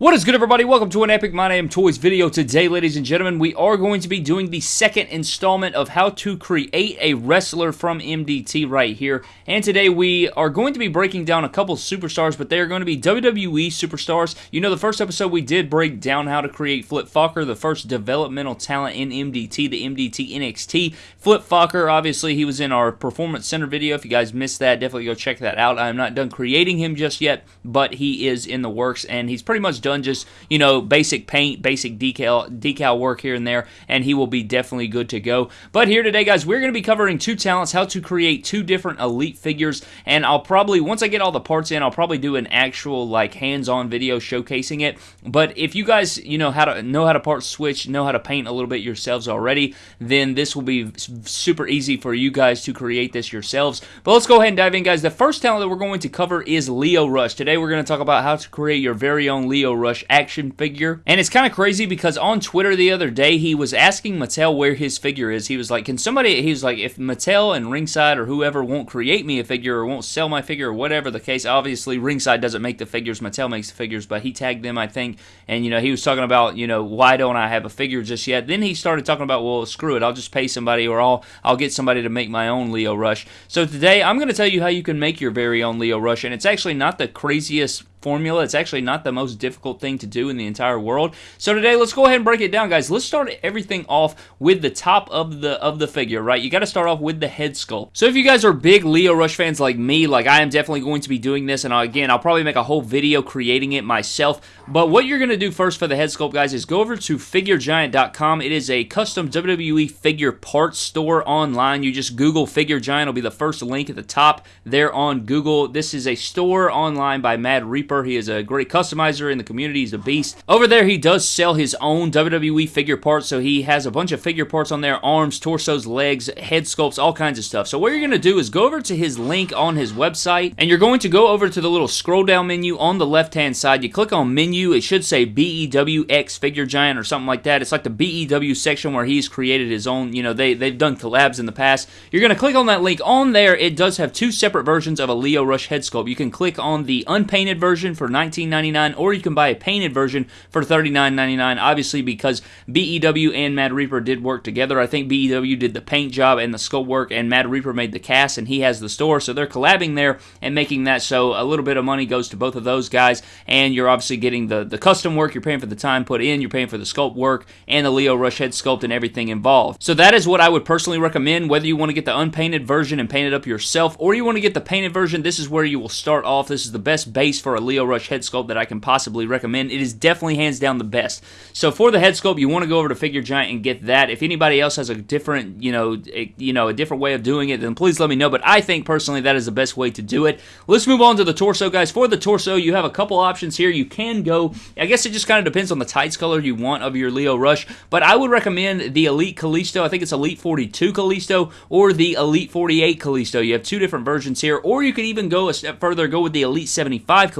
What is good everybody? Welcome to an Epic My Damn Toys video. Today, ladies and gentlemen, we are going to be doing the second installment of how to create a wrestler from MDT right here. And today we are going to be breaking down a couple superstars, but they are going to be WWE superstars. You know, the first episode we did break down how to create Flip Fokker, the first developmental talent in MDT, the MDT NXT. Flip Fokker, obviously, he was in our Performance Center video. If you guys missed that, definitely go check that out. I am not done creating him just yet, but he is in the works, and he's pretty much done done just you know basic paint, basic decal decal work here and there, and he will be definitely good to go. But here today, guys, we're going to be covering two talents, how to create two different elite figures, and I'll probably once I get all the parts in, I'll probably do an actual like hands-on video showcasing it. But if you guys you know how to know how to part switch, know how to paint a little bit yourselves already, then this will be super easy for you guys to create this yourselves. But let's go ahead and dive in, guys. The first talent that we're going to cover is Lio Rush. Today we're going to talk about how to create your very own Lio Rush action figure. And it's kind of crazy because on Twitter the other day, he was asking Mattel where his figure is. He was like, can somebody, he was like, if Mattel and Ringside or whoever won't create me a figure or won't sell my figure or whatever the case, obviously Ringside doesn't make the figures, Mattel makes the figures, but he tagged them, I think, and, you know, he was talking about, you know, why don't I have a figure just yet? Then he started talking about, well, screw it, I'll just pay somebody or I'll, I'll get somebody to make my own Lio Rush. So today, I'm going to tell you how you can make your very own Lio Rush, and it's actually not the craziest formula. It's actually not the most difficult thing to do in the entire world. So today, let's go ahead and break it down, guys. Let's start everything off with the top of the of the figure, right? You got to start off with the head sculpt. So if you guys are big Lio Rush fans like me, like I am definitely going to be doing this, and uh, again, I'll probably make a whole video creating it myself. But what you're going to do first for the head sculpt, guys, is go over to FigureGiant.com. It is a custom WWE figure parts store online. You just Google Figure Giant. It'll be the first link at the top there on Google. This is a store online by Mad Reaper Reaper. He is a great customizer in the community. He's a beast. Over there, he does sell his own WWE figure parts, so he has a bunch of figure parts on there, arms, torsos, legs, head sculpts, all kinds of stuff. So what you're going to do is go over to his link on his website, and you're going to go over to the little scroll down menu on the left-hand side. You click on menu. It should say BEWX Figure Giant or something like that. It's like the BEW section where he's created his own, you know, they, they've done collabs in the past. You're going to click on that link. On there, it does have two separate versions of a Lio Rush head sculpt. You can click on the unpainted version version for $19.99, or you can buy a painted version for $39.99. Obviously, because BEW and Mad Reaper did work together. I think BEW did the paint job and the sculpt work, and Mad Reaper made the cast, and he has the store. So they're collabing there and making that so a little bit of money goes to both of those guys, and you're obviously getting the, the custom work. You're paying for the time put in, you're paying for the sculpt work, and the Lio Rush head sculpt and everything involved. So that is what I would personally recommend, whether you want to get the unpainted version and paint it up yourself, or you want to get the painted version. This is where you will start off. This is the best base for a Lio Rush head sculpt that I can possibly recommend. It is definitely hands down the best. So for the head sculpt, you want to go over to Figure Giant and get that. If anybody else has a different, you know, a, you know, a different way of doing it, then please let me know. But I think personally that is the best way to do it. Let's move on to the torso, guys. For the torso, you have a couple options here. You can go. I guess it just kind of depends on the tights color you want of your Lio Rush, but I would recommend the Elite Kalisto. I think it's Elite 42 Kalisto or the Elite 48 Kalisto. You have two different versions here, or you could even go a step further, go with the Elite 75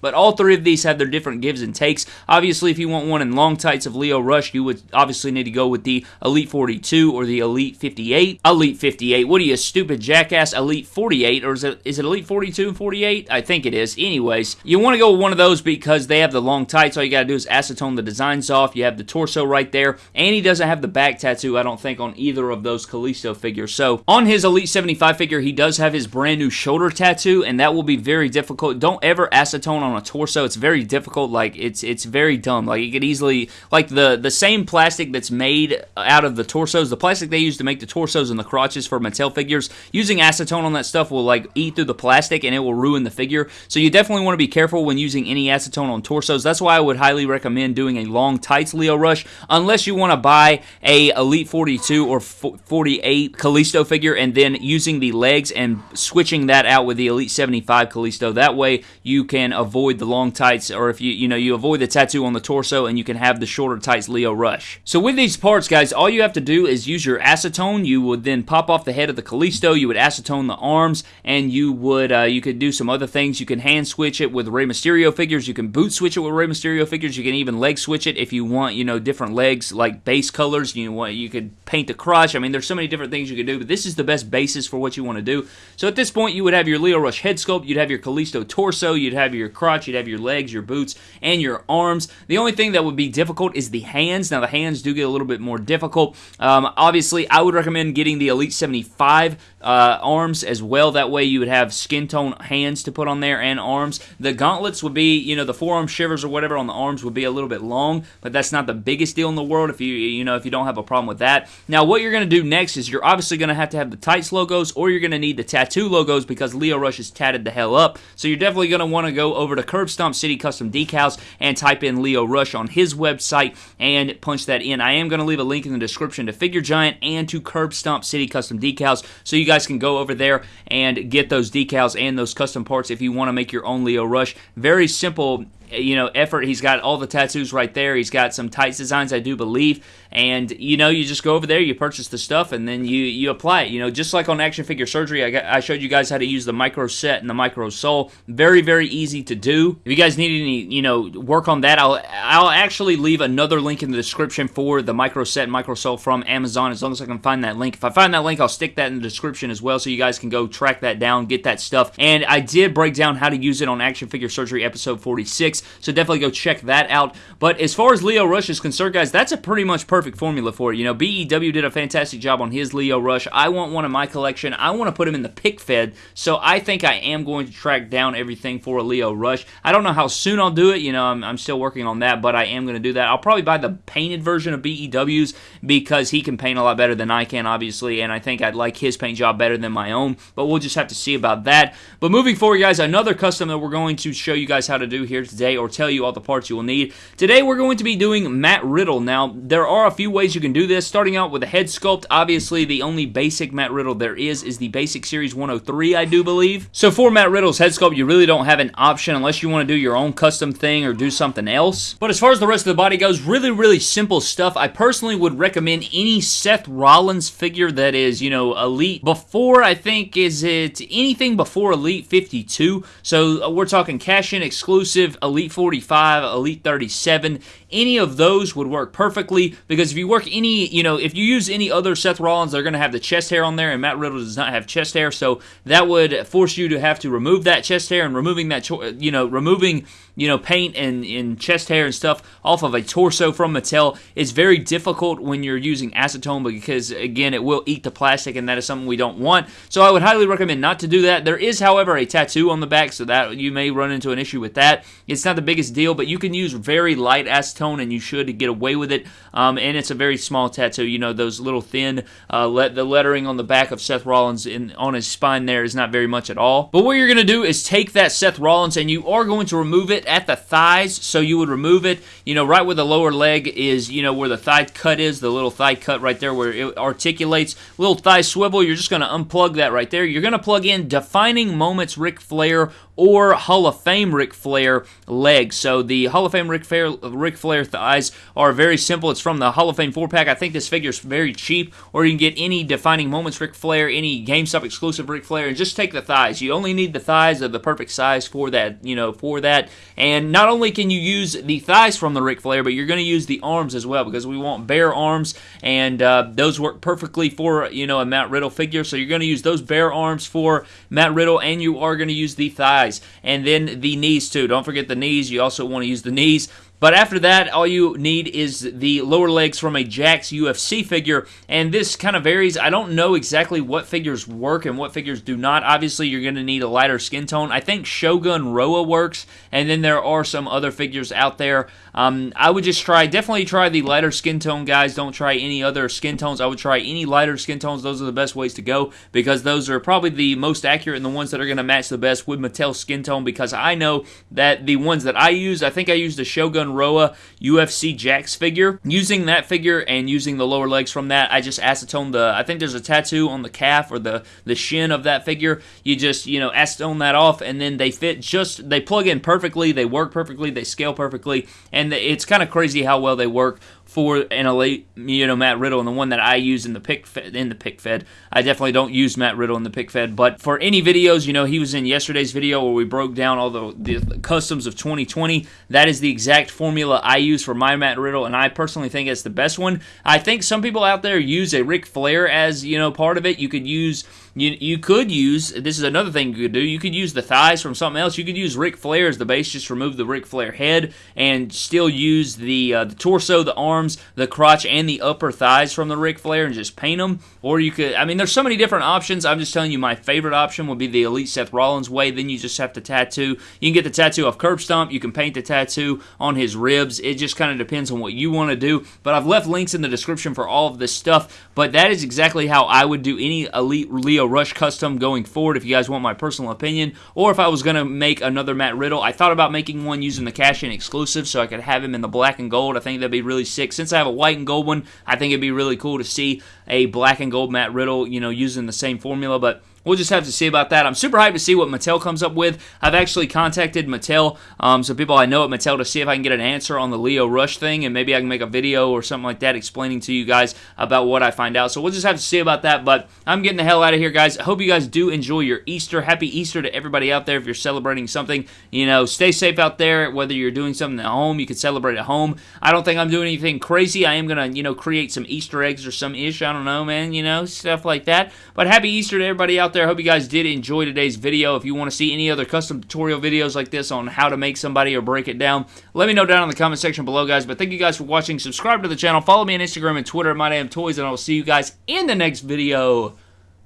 But all three of these have their different gives and takes. Obviously, if you want one in long tights of Lio Rush, you would obviously need to go with the Elite 42 or the Elite 58. Elite 58. What are you, stupid jackass? Elite 48, or is it is it Elite 42 and 48? I think it is. Anyways, you want to go with one of those because they have the long tights. All you got to do is acetone the designs off. You have the torso right there, and he doesn't have the back tattoo, I don't think, on either of those Kalisto figures. So, on his Elite 75 figure, he does have his brand new shoulder tattoo, and that will be very difficult. Don't ever acetone on a torso. It's very difficult. Like it's it's very dumb. Like you could easily like the the same plastic that's made out of the torsos, the plastic they use to make the torsos and the crotches for Mattel figures. Using acetone on that stuff will like eat through the plastic and it will ruin the figure. So you definitely want to be careful when using any acetone on torsos. That's why I would highly recommend doing a long tights Lio Rush, unless you want to buy a Elite 42 or 48 Kalisto figure and then using the legs and switching that out with the Elite 75 Kalisto. That way you can avoid the long tights or if you you know you avoid the tattoo on the torso and you can have the shorter tights Lio Rush. So with these parts guys, all you have to do is use your acetone. You would then pop off the head of the Kalisto. you would acetone the arms and you would uh, you could do some other things. You can hand switch it with Rey Mysterio figures, you can boot switch it with Rey Mysterio figures, you can even leg switch it if you want, you know, different legs like base colors. You want you could paint the crotch. I mean, there's so many different things you can do, but this is the best basis for what you want to do. So at this point, you would have your Lio Rush head sculpt, you'd have your Kalisto torso, you'd have have your crotch, you'd have your legs, your boots, and your arms. The only thing that would be difficult is the hands. Now, the hands do get a little bit more difficult. Um, obviously, I would recommend getting the Elite 75 uh, arms as well. That way, you would have skin tone hands to put on there and arms. The gauntlets would be, you know, the forearm shivers or whatever on the arms would be a little bit long, but that's not the biggest deal in the world if you, you know, if you don't have a problem with that. Now, what you're going to do next is you're obviously going to have to have the tights logos or you're going to need the tattoo logos because Lio Rush is tatted the hell up. So you're definitely going to want to go over to Curb Stomp City Custom Decals and type in Lio Rush on his website and punch that in. I am going to leave a link in the description to Figure Giant and to Curb Stomp City Custom Decals so you guys can go over there and get those decals and those custom parts if you want to make your own Lio Rush. Very simple you know effort. He's got all the tattoos right there. He's got some tights designs i do believe. And you know you just go over there you purchase the stuff and then you you apply it. You know just like on action figure surgery i, got, I showed you guys how to use the micro set and the micro sol. Very very easy to do. If you guys need any you know work on that i'll i'll actually leave another link in the description for the micro set and micro sol from amazon as long as i can find that link. If i find that link i'll stick that in the description as well so you guys can go track that down get that stuff. And i did break down how to use it on action figure surgery episode 46 so definitely go check that out. But as far as Lio rush is concerned guys that's a pretty much perfect formula for it. You know bew did a fantastic job on his Lio rush. I want one in my collection. I want to put him in the pick fed so i think i am going to track down everything for a lio rush. I don't know how soon i'll do it. You know i'm, I'm still working on that but i am going to do that. I'll probably buy the painted version of bew's because he can paint a lot better than i can obviously and i think i'd like his paint job better than my own but we'll just have to see about that. But moving forward guys another custom that we're going to show you guys how to do here today or tell you all the parts you will need. Today we're going to be doing Matt Riddle. Now, there are a few ways you can do this, starting out with a head sculpt. Obviously, the only basic Matt Riddle there is is the Basic Series 103, I do believe. So for Matt Riddle's head sculpt, you really don't have an option unless you want to do your own custom thing or do something else. But as far as the rest of the body goes, really, really simple stuff. I personally would recommend any Seth Rollins figure that is, you know, Elite before, I think, is it anything before Elite 52. So uh, we're talking cash-in exclusive Elite 45, Elite 37, any of those would work perfectly because if you work any, you know, if you use any other Seth Rollins, they're going to have the chest hair on there, and Matt Riddle does not have chest hair, so that would force you to have to remove that chest hair and removing that, you know, removing, you know, paint and, and chest hair and stuff off of a torso from Mattel is very difficult when you're using acetone because, again, it will eat the plastic, and that is something we don't want. So I would highly recommend not to do that. There is, however, a tattoo on the back, so that you may run into an issue with that. It's not the biggest deal, but you can use very light acetone, and you should get away with it. Um, and it's a very small tattoo. You know, those little thin, uh, let the lettering on the back of Seth Rollins in on his spine there is not very much at all. But what you're going to do is take that Seth Rollins, and you are going to remove it at the thighs. So you would remove it, you know, right where the lower leg is, you know, where the thigh cut is, the little thigh cut right there where it articulates. Little thigh swivel, you're just going to unplug that right there. You're going to plug in Defining Moments Ric Flair or Hall of Fame Ric Flair legs. So the Hall of Fame Ric Flair, Ric Flair thighs are very simple. It's from the Hall of Fame 4-pack. I think this figure is very cheap, or you can get any Defining Moments Ric Flair, any GameStop exclusive Ric Flair, and just take the thighs. You only need the thighs of the perfect size for that, you know, for that. And not only can you use the thighs from the Ric Flair, but you're going to use the arms as well, because we want bare arms, and uh, those work perfectly for, you know, a Matt Riddle figure. So you're going to use those bare arms for Matt Riddle, and you are going to use the thighs and then the knees too. Don't forget the knees. You also want to use the knees. But after that, all you need is the lower legs from a Jakks UFC figure, and this kind of varies. I don't know exactly what figures work and what figures do not. Obviously, you're going to need a lighter skin tone. I think Shogun Rua works, and then there are some other figures out there. Um, I would just try, definitely try the lighter skin tone, guys. Don't try any other skin tones. I would try any lighter skin tones. Those are the best ways to go because those are probably the most accurate and the ones that are going to match the best with Mattel skin tone because I know that the ones that I use, I think I used a Shogun Rua UFC Jakks figure. Using that figure and using the lower legs from that, I just acetone the, I think there's a tattoo on the calf or the, the shin of that figure. You just, you know, acetone that off and then they fit just, they plug in perfectly, they work perfectly, they scale perfectly, and it's kind of crazy how well they work for elite, you know, Matt Riddle, and the one that I use in the pick fed, in the pick fed. I definitely don't use Matt Riddle in the pick fed, but for any videos, you know, he was in yesterday's video where we broke down all the, the customs of 2020. That is the exact formula I use for my Matt Riddle, and I personally think it's the best one. I think some people out there use a Ric Flair as you know part of it. You could use you, you could use this is another thing you could do. You could use the thighs from something else. You could use Ric Flair as the base, just remove the Ric Flair head, and still use the uh, the torso, the arms, the crotch, and the upper thighs from the Ric Flair, and just paint them. Or you could, I mean, there's so many different options. I'm just telling you, my favorite option would be the Elite Seth Rollins way. Then you just have to tattoo. You can get the tattoo off curb stomp. You can paint the tattoo on his ribs. It just kind of depends on what you want to do. But I've left links in the description for all of this stuff. But that is exactly how I would do any Elite Lio Rush custom going forward if you guys want my personal opinion. Or if I was going to make another Matt Riddle, I thought about making one using the cash in exclusive so I could have him in the black and gold. I think that'd be really sick. Since I have a white and gold one, I think it'd be really cool to see a black and gold Matt Riddle, you know, using the same formula. But We'll just have to see about that. I'm super hyped to see what Mattel comes up with. I've actually contacted Mattel, um, some people I know at Mattel, to see if I can get an answer on the Lio Rush thing, and maybe I can make a video or something like that explaining to you guys about what I find out. So we'll just have to see about that. But I'm getting the hell out of here, guys. I hope you guys do enjoy your Easter. Happy Easter to everybody out there if you're celebrating something. You know, stay safe out there. Whether you're doing something at home, you can celebrate at home. I don't think I'm doing anything crazy. I am going to, you know, create some Easter eggs or some ish. I don't know, man. You know, stuff like that. But happy Easter to everybody out there. Hope you guys did enjoy today's video. If you want to see any other custom tutorial videos like this on how to make somebody or break it down, let me know down in the comment section below, guys. But thank you guys for watching. Subscribe to the channel. Follow me on Instagram and Twitter at MyDamnToys, and I will see you guys in the next video.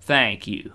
Thank you.